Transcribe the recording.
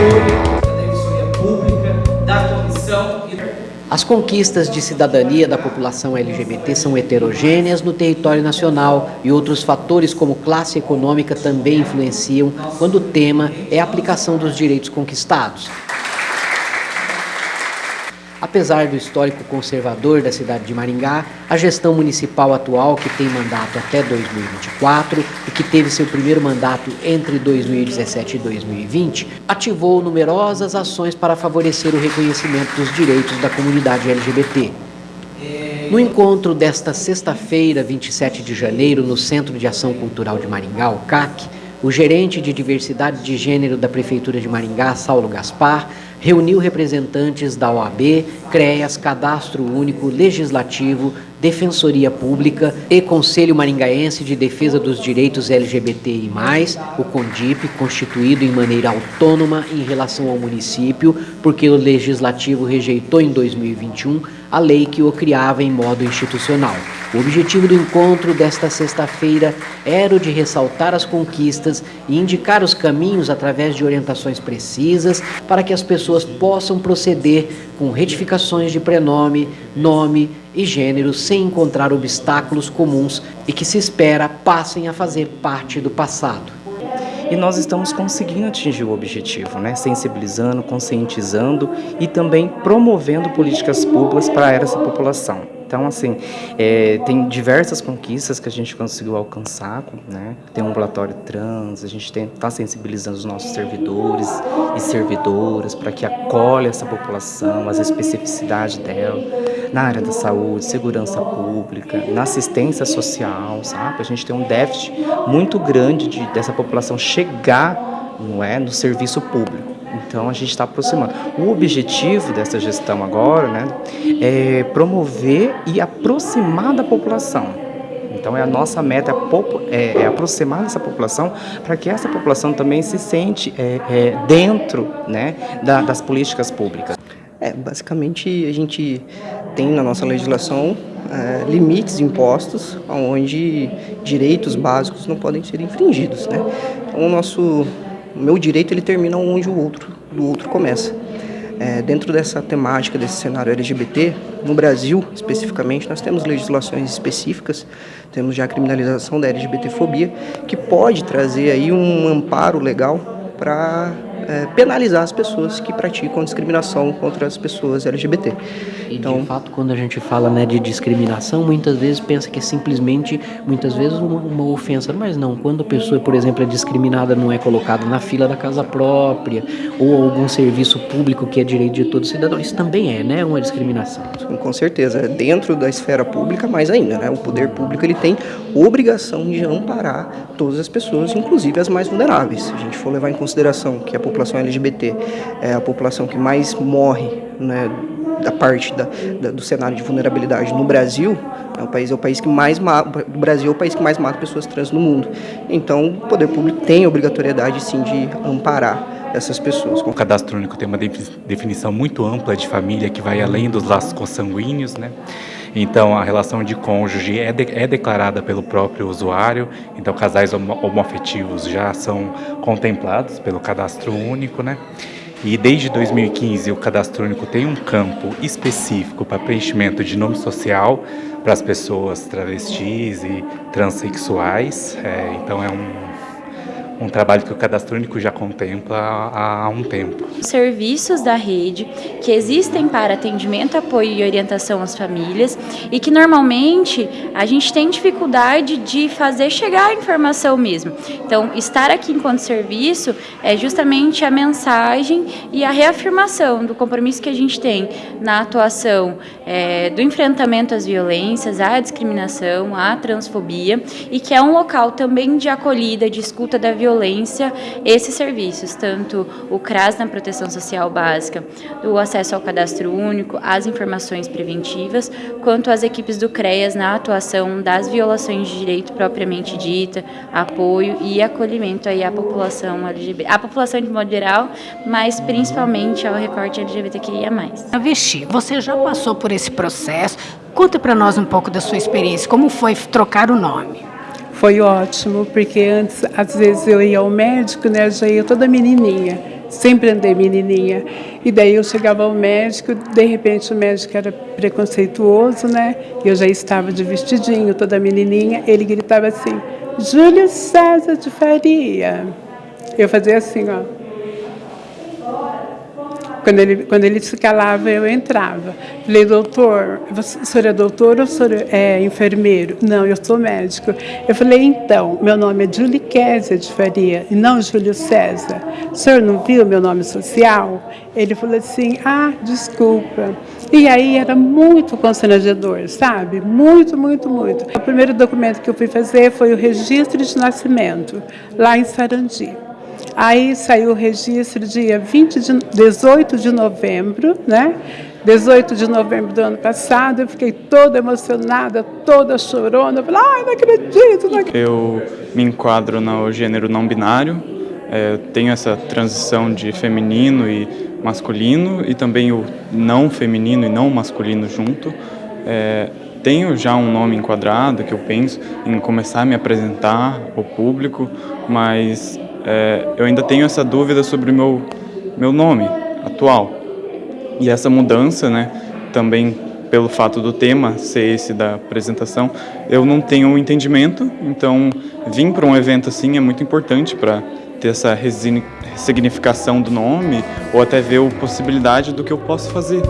da Defensoria Pública, da Comissão e as conquistas de cidadania da população LGBT são heterogêneas no território nacional e outros fatores como classe econômica também influenciam quando o tema é a aplicação dos direitos conquistados. Apesar do histórico conservador da cidade de Maringá, a gestão municipal atual, que tem mandato até 2024 e que teve seu primeiro mandato entre 2017 e 2020, ativou numerosas ações para favorecer o reconhecimento dos direitos da comunidade LGBT. No encontro desta sexta-feira, 27 de janeiro, no Centro de Ação Cultural de Maringá, o CAC, o gerente de diversidade de gênero da Prefeitura de Maringá, Saulo Gaspar, reuniu representantes da OAB, CREAS, Cadastro Único, Legislativo, Defensoria Pública e Conselho Maringaense de Defesa dos Direitos LGBTI+, o CONDIP, constituído em maneira autônoma em relação ao município, porque o Legislativo rejeitou em 2021 a lei que o criava em modo institucional. O objetivo do encontro desta sexta-feira era o de ressaltar as conquistas e indicar os caminhos através de orientações precisas para que as pessoas possam proceder com retificações de prenome, nome e gênero sem encontrar obstáculos comuns e que se espera passem a fazer parte do passado e nós estamos conseguindo atingir o objetivo, né? sensibilizando, conscientizando e também promovendo políticas públicas para essa população. Então, assim, é, tem diversas conquistas que a gente conseguiu alcançar, né? Tem um ambulatório trans, a gente está sensibilizando os nossos servidores e servidoras para que acolha essa população, as especificidades dela, na área da saúde, segurança pública, na assistência social, sabe? A gente tem um déficit muito grande de, dessa população chegar não é, no serviço público. Então a gente está aproximando. O objetivo dessa gestão agora né, é promover e aproximar da população. Então é a nossa meta é, é aproximar essa população para que essa população também se sente é, é, dentro né, da, das políticas públicas. É, basicamente a gente tem na nossa legislação é, limites impostos onde direitos básicos não podem ser infringidos. Né? Então o nosso o meu direito ele termina onde o outro do outro começa. É, dentro dessa temática, desse cenário LGBT, no Brasil especificamente, nós temos legislações específicas, temos já a criminalização da LGBTfobia, que pode trazer aí um amparo legal para é, penalizar as pessoas que praticam discriminação contra as pessoas LGBT. E então, de fato, quando a gente fala né, de discriminação, muitas vezes pensa que é simplesmente, muitas vezes, uma, uma ofensa. Mas não, quando a pessoa, por exemplo, é discriminada, não é colocada na fila da casa própria, ou algum serviço público que é direito de todo cidadão, isso também é né, uma discriminação. Com certeza, dentro da esfera pública, mais ainda. Né? O poder público ele tem obrigação de amparar todas as pessoas, inclusive as mais vulneráveis. Se a gente for levar em consideração que a população LGBT é a população que mais morre né, da parte da, da, do cenário de vulnerabilidade no Brasil, é o país é o país que mais mata, o Brasil é o país que mais mata pessoas trans no mundo. Então, o poder público tem a obrigatoriedade sim de amparar essas pessoas. O cadastro único tem uma definição muito ampla de família que vai além dos laços consanguíneos, né? Então, a relação de cônjuge é, de, é declarada pelo próprio usuário, então casais homoafetivos já são contemplados pelo cadastro único, né? E desde 2015 o cadastro único tem um campo específico para preenchimento de nome social para as pessoas travestis e transexuais. É, então é um um trabalho que o Cadastro Único já contempla há, um tempo. Serviços da rede que existem para atendimento, apoio e orientação às famílias e que normalmente a gente tem dificuldade de fazer chegar a informação mesmo. Então, estar aqui enquanto serviço é justamente a mensagem e a reafirmação do compromisso que a gente tem na atuação é, do enfrentamento às violências, à discriminação, à transfobia e que é um local também de acolhida, de escuta da violência violência esses serviços, tanto o CRAS na proteção social básica, o acesso ao cadastro único, as informações preventivas, quanto as equipes do CREAS na atuação das violações de direito propriamente dita, apoio e acolhimento aí à população LGBT, à população de modo geral, mas principalmente ao recorte LGBTQIA+. Vichy, você já passou por esse processo, conta para nós um pouco da sua experiência, como foi trocar o nome? Foi ótimo, porque antes, às vezes eu ia ao médico, né, já ia toda menininha. sempre andei menininha. E daí eu chegava ao médico, de repente o médico era preconceituoso, né? E eu já estava de vestidinho, toda menininha. Ele gritava assim: Júlio César de Faria. Eu fazia assim, ó. Quando ele, quando ele se calava, eu entrava. Falei, doutor, você, o senhor é doutor ou o senhor é enfermeiro? Não, eu sou médico. Eu falei, então, meu nome é Julie Kézia de Faria, e não Júlio César. O senhor não viu meu nome social? Ele falou assim, ah, desculpa. E aí era muito constrangedor, sabe? Muito, muito, muito. O primeiro documento que eu fui fazer foi o registro de nascimento, lá em Sarandi. Aí saiu o registro dia 20 de, 18 de novembro, né? 18 de novembro do ano passado, eu fiquei toda emocionada, toda chorona. Eu falei, ai, não acredito, não acredito. Eu me enquadro no gênero não binário, é, tenho essa transição de feminino e masculino e também o não feminino e não masculino junto. É, tenho já um nome enquadrado que eu penso em começar a me apresentar ao público, mas é, eu ainda tenho essa dúvida sobre o meu, meu nome atual. E essa mudança, né, também pelo fato do tema ser esse da apresentação, eu não tenho um entendimento, então vir para um evento assim é muito importante para ter essa ressignificação do nome ou até ver a possibilidade do que eu posso fazer.